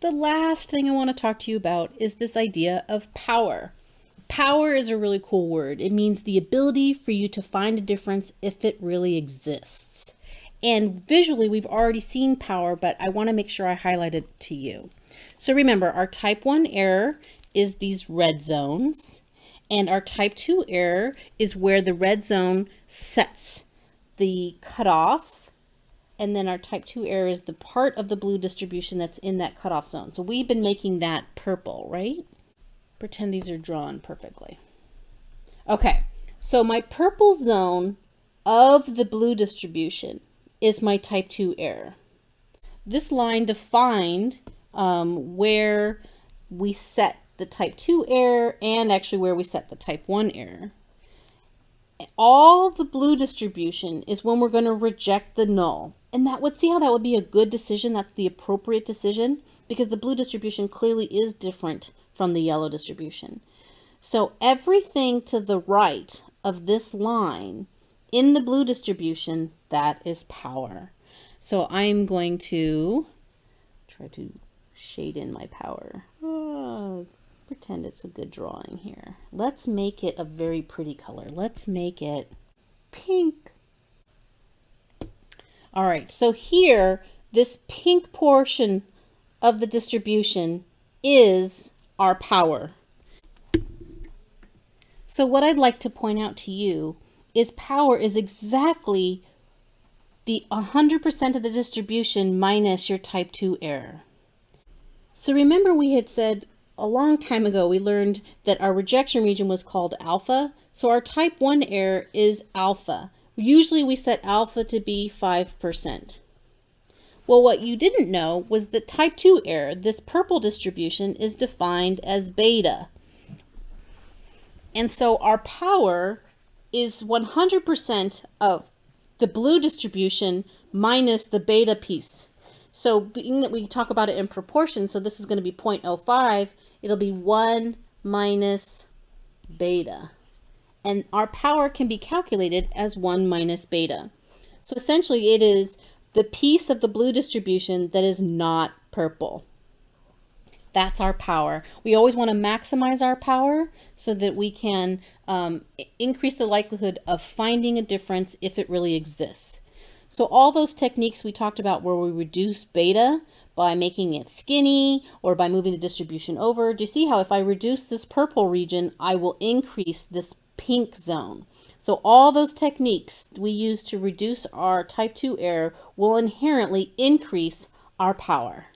the last thing I want to talk to you about is this idea of power. Power is a really cool word. It means the ability for you to find a difference if it really exists. And visually, we've already seen power, but I want to make sure I highlight it to you. So remember, our type 1 error is these red zones, and our type 2 error is where the red zone sets the cutoff, and then our type 2 error is the part of the blue distribution that's in that cutoff zone. So we've been making that purple, right? Pretend these are drawn perfectly. Okay, so my purple zone of the blue distribution is my type 2 error. This line defined um, where we set the type 2 error and actually where we set the type 1 error. All the blue distribution is when we're going to reject the null. And that would see how that would be a good decision. That's the appropriate decision because the blue distribution clearly is different from the yellow distribution. So everything to the right of this line in the blue distribution, that is power. So I'm going to try to shade in my power. Oh, pretend it's a good drawing here. Let's make it a very pretty color. Let's make it pink. All right, so here, this pink portion of the distribution is our power. So what I'd like to point out to you is power is exactly the 100% of the distribution minus your type 2 error. So remember we had said a long time ago, we learned that our rejection region was called alpha. So our type 1 error is alpha. Usually we set alpha to be 5%. Well, what you didn't know was that type 2 error, this purple distribution, is defined as beta. And so our power is 100% of the blue distribution minus the beta piece. So being that we talk about it in proportion, so this is going to be 0.05, it'll be 1 minus beta. And our power can be calculated as 1 minus beta. So essentially it is the piece of the blue distribution that is not purple. That's our power. We always want to maximize our power so that we can um, increase the likelihood of finding a difference if it really exists. So all those techniques we talked about where we reduce beta by making it skinny or by moving the distribution over, do you see how if I reduce this purple region, I will increase this pink zone. So all those techniques we use to reduce our type 2 error will inherently increase our power.